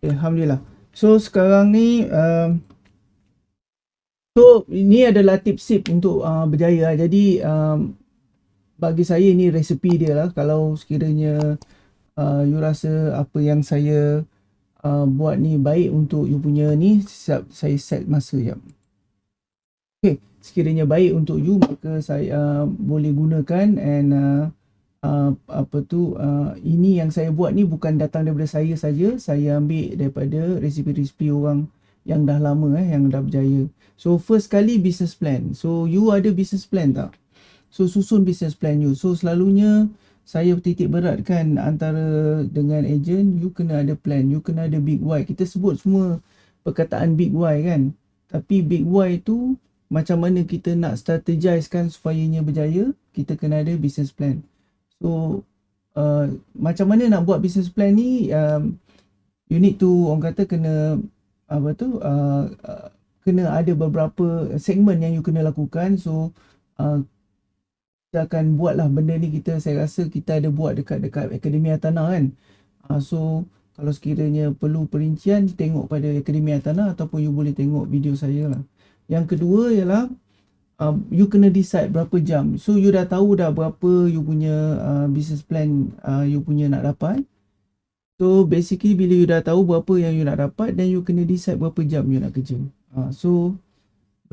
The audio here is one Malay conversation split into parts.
Okay, Alhamdulillah. So sekarang ni um, So ini adalah tips-tip untuk uh, berjaya. Jadi um, bagi saya ini resepi dia lah. Kalau sekiranya uh, you rasa apa yang saya uh, buat ni baik untuk you punya ni, saya set masa jap. Okay, sekiranya baik untuk you maka saya uh, boleh gunakan and uh, uh, apa tu uh, ini yang saya buat ni bukan datang daripada saya saja. Saya ambil daripada resipi-resipi orang yang dah lama eh yang dah berjaya. So first kali business plan. So you ada business plan tak? So susun business plan you. So selalunya saya titik beratkan antara dengan agent you kena ada plan you kena ada big why. Kita sebut semua perkataan big why kan? Tapi big why tu macam mana kita nak strategizekan supaya ia berjaya kita kena ada business plan So uh, macam mana nak buat business plan ni um, you need to orang kata kena apa tu uh, uh, kena ada beberapa segmen yang you kena lakukan. So uh, kita akan buat lah benda ni kita saya rasa kita ada buat dekat dekat Akademi Atana kan. Uh, so kalau sekiranya perlu perincian tengok pada Akademi Atana ataupun you boleh tengok video saya lah. Yang kedua ialah uh, you kena decide berapa jam. So you dah tahu dah berapa you punya uh, business plan uh, you punya nak dapat. So basically bila you dah tahu berapa yang you nak dapat then you kena decide berapa jam you nak kerja. Uh, so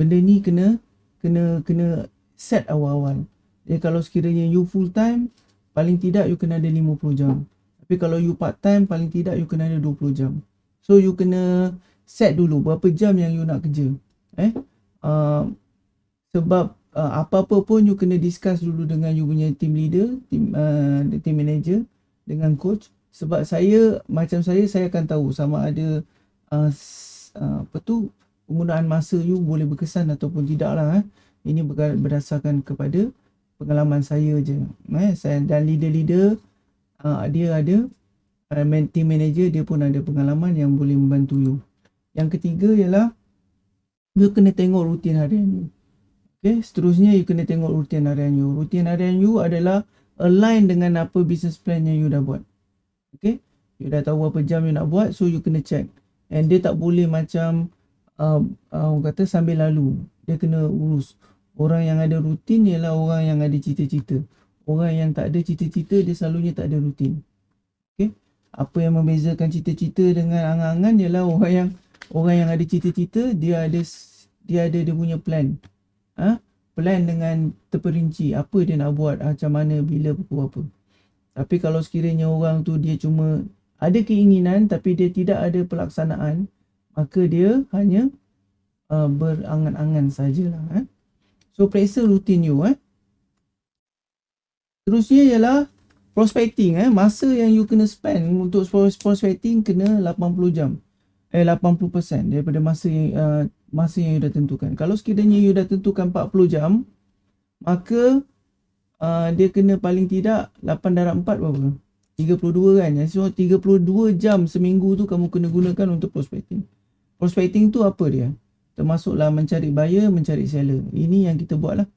benda ni kena kena kena set awal-awal. Jadi kalau sekiranya you full time paling tidak you kena ada 50 jam. Tapi kalau you part time paling tidak you kena ada 20 jam. So you kena set dulu berapa jam yang you nak kerja. Eh? Uh, sebab uh, apa-apa pun you kena discuss dulu dengan you punya team leader, team uh, team manager dengan coach sebab saya macam saya saya akan tahu sama ada uh, uh, apa tu penggunaan masa you boleh berkesan ataupun tidak lah eh. ini berdasarkan kepada pengalaman saya je eh. saya dan leader-leader uh, dia ada uh, team manager dia pun ada pengalaman yang boleh membantu you yang ketiga ialah you kena tengok rutin harian you Okay, seterusnya you kena tengok rutin harian you. Rutin harian you adalah align dengan apa business plan yang you dah buat. Okay, you dah tahu berapa jam you nak buat, so you kena check. And dia tak boleh macam uh, uh, orang kata sambil lalu. Dia kena urus. Orang yang ada rutin ialah orang yang ada cita-cita. Orang yang tak ada cita-cita, dia selalunya tak ada rutin. Okay, apa yang membezakan cita-cita dengan angan-angan ialah orang yang orang yang ada cita-cita, dia ada dia ada dia punya plan ha? plan dengan terperinci apa dia nak buat macam mana bila pukul apa tapi kalau sekiranya orang tu dia cuma ada keinginan tapi dia tidak ada pelaksanaan maka dia hanya uh, berangan-angan sajalah eh? so periksa rutin you eh? terusnya ialah prospecting eh? masa yang you kena spend untuk prospecting kena 80 jam eh 80% daripada masa yang uh, masa yang you dah tentukan. Kalau sekiranya you dah tentukan 40 jam, maka uh, dia kena paling tidak 8 darab 4 berapa? 32 kan? So 32 jam seminggu tu kamu kena gunakan untuk prospecting. Prospecting tu apa dia? Termasuklah mencari buyer, mencari seller. Ini yang kita buat lah.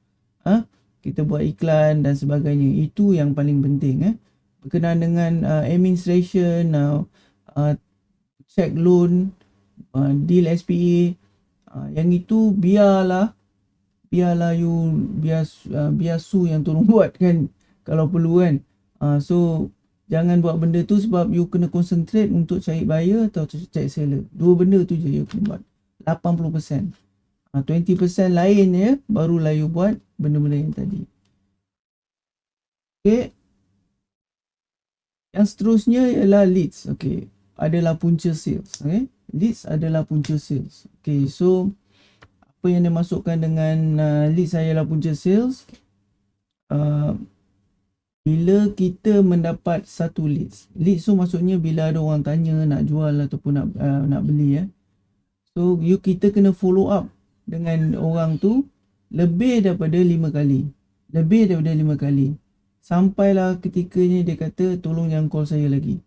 Ha? Kita buat iklan dan sebagainya. Itu yang paling penting. Eh? Berkenaan dengan uh, administration, uh, uh, check loan, uh, deal SPA, uh, yang itu biarlah biarlah you biar uh, biar su yang tolong buat kan kalau perlu kan. Uh, so jangan buat benda tu sebab you kena concentrate untuk cari buyer atau cari seller. Dua benda tu je you kena buat. 80%. Uh, 20% lain ya barulah you buat benda-benda yang tadi. Okay. Yang seterusnya ialah leads. Okay adalah punca sales. Okay. Leads adalah punca sales. Okay. So, apa yang dia masukkan dengan uh, leads adalah punca sales. Uh, bila kita mendapat satu leads. Leads tu maksudnya bila ada orang tanya nak jual ataupun nak uh, nak beli. Eh. So, you kita kena follow up dengan orang tu lebih daripada lima kali. Lebih daripada lima kali. Sampailah ketikanya dia kata tolong jangan call saya lagi.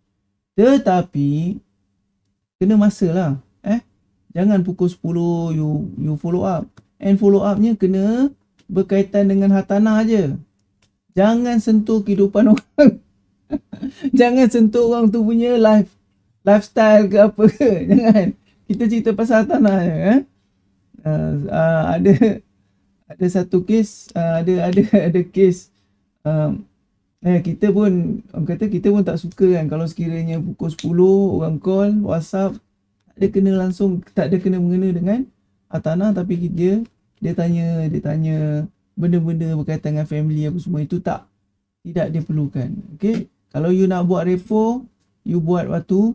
Tetapi kena masa lah. Eh? Jangan pukul 10 you you follow up. And follow upnya kena berkaitan dengan hartanah aja. Jangan sentuh kehidupan orang. Jangan sentuh orang tu punya life lifestyle ke apa jangan kita cerita pasal tanah je eh uh, uh, ada ada satu kes uh, ada ada ada kes um, eh kita pun orang kata kita pun tak suka kan. Kalau sekiranya pukul 10 orang call WhatsApp tak ada kena langsung tak ada kena mengena dengan tanah tapi dia dia tanya dia tanya benda-benda berkaitan dengan family apa semua itu tak tidak diperlukan. Okey? Kalau you nak buat repo you buat waktu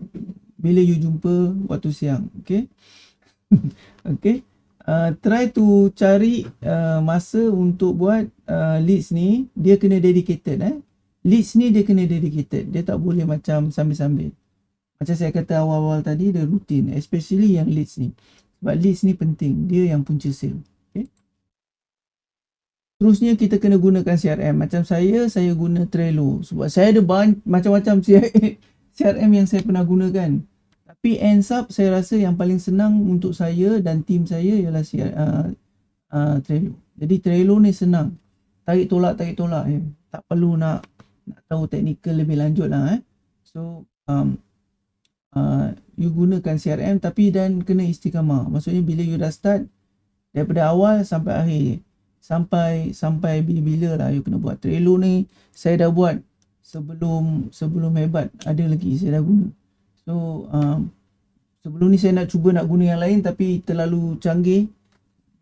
bila you jumpa waktu siang. Okey? Okey? Uh, try to cari uh, masa untuk buat uh, leads ni dia kena dedicated eh leads ni dia kena dedicated dia tak boleh macam sambil-sambil macam saya kata awal-awal tadi dia rutin especially yang leads ni sebab leads ni penting dia yang punca sale okay? terusnya kita kena gunakan CRM macam saya saya guna Trello sebab saya ada macam-macam CRM yang saya pernah gunakan tapi ends up saya rasa yang paling senang untuk saya dan tim saya ialah uh, uh, Trello. Jadi Trello ni senang. Tarik tolak tarik tolak je. Tak perlu nak nak tahu teknikal lebih lanjut lah eh. So um, uh, you gunakan CRM tapi dan kena istiqamah. Maksudnya bila you dah start daripada awal sampai akhir sampai sampai bila-bila lah you kena buat Trello ni saya dah buat sebelum sebelum hebat ada lagi saya dah guna So um, sebelum ni saya nak cuba nak guna yang lain tapi terlalu canggih.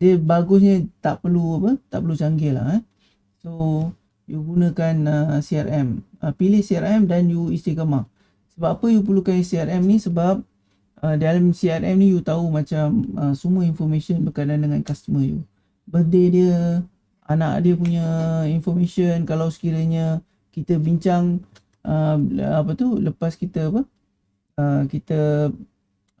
Dia bagusnya tak perlu apa? Tak perlu canggih lah. Eh. So you gunakan uh, CRM. Uh, pilih CRM dan you istiqamah. Sebab apa you perlukan CRM ni? Sebab uh, dalam CRM ni you tahu macam uh, semua information berkaitan dengan customer you. Birthday dia, anak dia punya information kalau sekiranya kita bincang uh, apa tu lepas kita apa uh, kita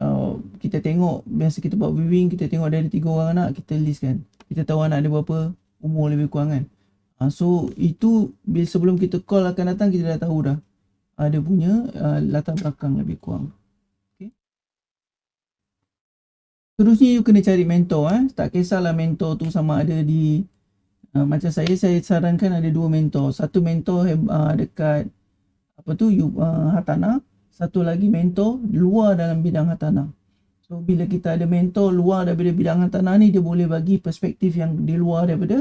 uh, kita tengok biasa kita buat viewing kita tengok dari tiga orang anak kita list kan kita tahu anak dia berapa umur lebih kurang kan uh, so itu bila sebelum kita call akan datang kita dah tahu dah uh, dia punya uh, latar belakang lebih kurang okay. terusnya you kena cari mentor eh. tak kisahlah mentor tu sama ada di uh, macam saya saya sarankan ada dua mentor satu mentor uh, dekat apa tu you, uh, Hatana satu lagi mentor luar dalam bidang hartanah. So bila kita ada mentor luar daripada bidang hartanah ni dia boleh bagi perspektif yang di luar daripada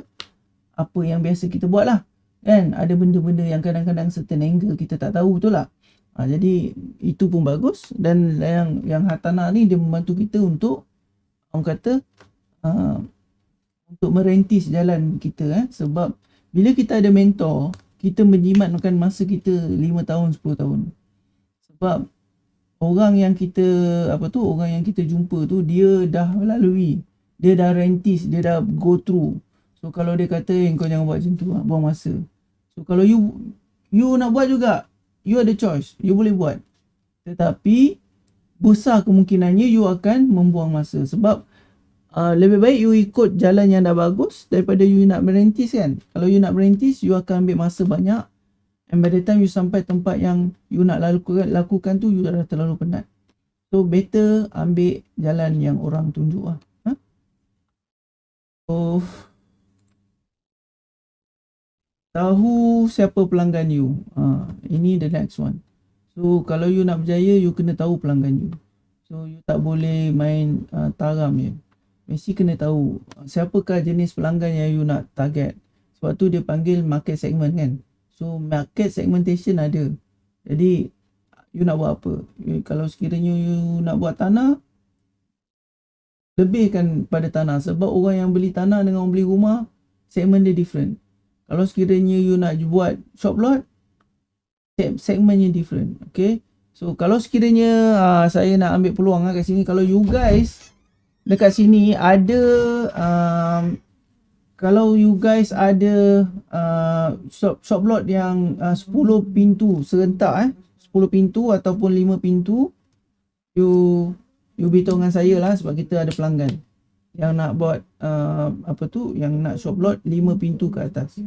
apa yang biasa kita buat lah. Kan? Ada benda-benda yang kadang-kadang certain angle kita tak tahu betul lah. Ha, jadi itu pun bagus. Dan yang yang hartanah ni dia membantu kita untuk orang kata uh, untuk merintis jalan kita eh. Sebab bila kita ada mentor kita menjimatkan masa kita 5 tahun 10 tahun. Sebab orang yang kita apa tu orang yang kita jumpa tu dia dah melalui dia dah rentis dia dah go through so kalau dia kata eh, kau jangan buat macam tu ah, buang masa so kalau you you nak buat juga you ada choice you boleh buat tetapi besar kemungkinannya you akan membuang masa sebab uh, lebih baik you ikut jalan yang dah bagus daripada you nak merintis kan kalau you nak merintis you akan ambil masa banyak And by the time you sampai tempat yang you nak lakukan, lakukan tu, you dah terlalu penat. So, better ambil jalan yang orang tunjuk lah. Ha? So, tahu siapa pelanggan you. Ha, ini the next one. So, kalau you nak berjaya, you kena tahu pelanggan you. So, you tak boleh main uh, taram je. Mesti kena tahu siapakah jenis pelanggan yang you nak target. Sebab tu dia panggil market segment kan. So market segmentation ada. Jadi you nak buat apa? You, kalau sekiranya you nak buat tanah lebihkan pada tanah sebab orang yang beli tanah dengan orang beli rumah segmen dia different. Kalau sekiranya you nak buat shop lot segmennya different. Okay. So kalau sekiranya uh, saya nak ambil peluang uh, kat sini kalau you guys dekat sini ada um, kalau you guys ada uh, shop shop lot yang uh, 10 pintu serentak eh 10 pintu ataupun 5 pintu you you beritahu dengan saya lah sebab kita ada pelanggan yang nak buat uh, apa tu yang nak shop lot 5 pintu ke atas.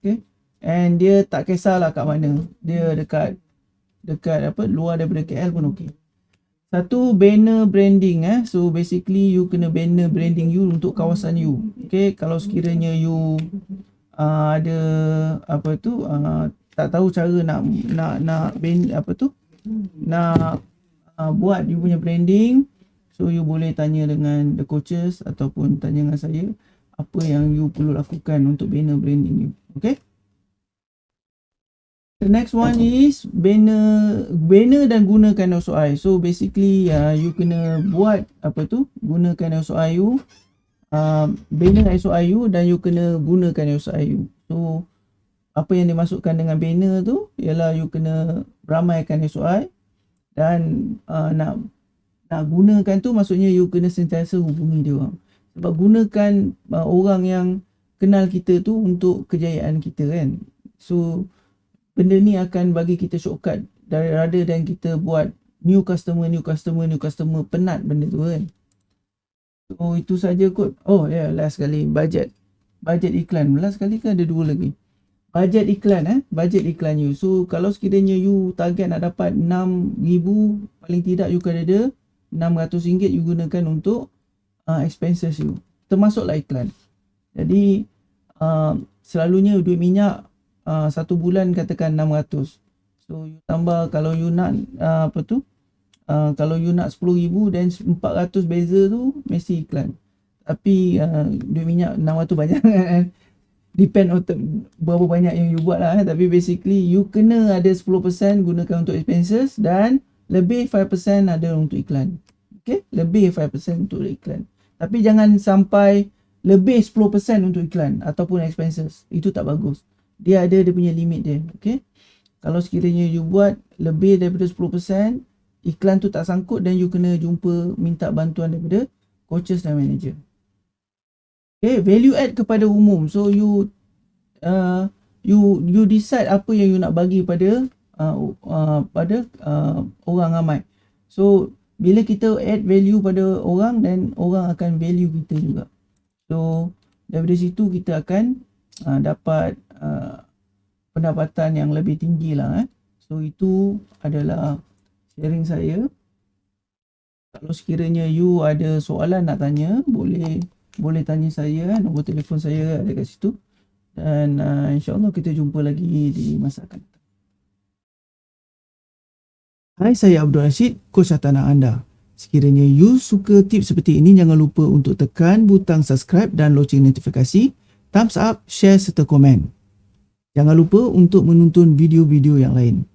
Okay? And dia tak kisahlah kat mana. Dia dekat dekat apa luar daripada KL pun okey satu banner branding eh. So basically you kena banner branding you untuk kawasan you. Okay, kalau sekiranya you uh, ada apa tu uh, tak tahu cara nak nak nak band apa tu nak uh, buat you punya branding so you boleh tanya dengan the coaches ataupun tanya dengan saya apa yang you perlu lakukan untuk banner branding you okay? The next one is banner banner dan gunakan SOI so basically uh, you kena buat apa tu? Gunakan SOI you uh, banner SOI you dan you kena gunakan SOI you. So apa yang dimasukkan dengan banner tu ialah you kena ramaikan SOI dan uh, nak nak gunakan tu maksudnya you kena sentiasa hubungi dia orang. Sebab gunakan uh, orang yang kenal kita tu untuk kejayaan kita kan. So benda ni akan bagi kita shortcut dari rather dan kita buat new customer new customer new customer penat benda tu kan. So itu saja kot. Oh ya yeah, last sekali. Budget. Budget iklan. Last sekali kan ada dua lagi? Budget iklan eh? Budget iklan you. So kalau sekiranya you target nak dapat 6000 paling tidak you kena ada 600 ringgit you gunakan untuk uh, expenses you. Termasuklah iklan. Jadi uh, selalunya duit minyak uh, satu bulan katakan 600 so you tambah kalau you nak uh, apa tu? Uh, kalau you nak 10000 dan 400 beza tu mesti iklan. Tapi uh, duit minyak 600 banyak kan? Depend on berapa banyak yang you buat lah eh. tapi basically you kena ada 10% gunakan untuk expenses dan lebih 5% ada untuk iklan. Okay? Lebih 5% untuk iklan. Tapi jangan sampai lebih 10% untuk iklan ataupun expenses. Itu tak bagus. Dia ada dia punya limit dia. Okay? Kalau sekiranya you buat lebih daripada 10% iklan tu tak sangkut dan you kena jumpa minta bantuan daripada coaches dan manager. Okay? Value add kepada umum. So you uh, you you decide apa yang you nak bagi pada uh, uh, pada uh, orang ramai so bila kita add value pada orang dan orang akan value kita juga so daripada situ kita akan uh, dapat uh, pendapatan yang lebih tinggi lah eh. So itu adalah sharing saya. Kalau sekiranya you ada soalan nak tanya, boleh boleh tanya saya, eh. nombor telefon saya ada kat situ. Dan uh, insyaAllah kita jumpa lagi di masa akan datang. Hai, saya Abdul Rashid, coach tanah anda. Sekiranya you suka tips seperti ini, jangan lupa untuk tekan butang subscribe dan loceng notifikasi thumbs up, share serta komen. Jangan lupa untuk menonton video-video yang lain.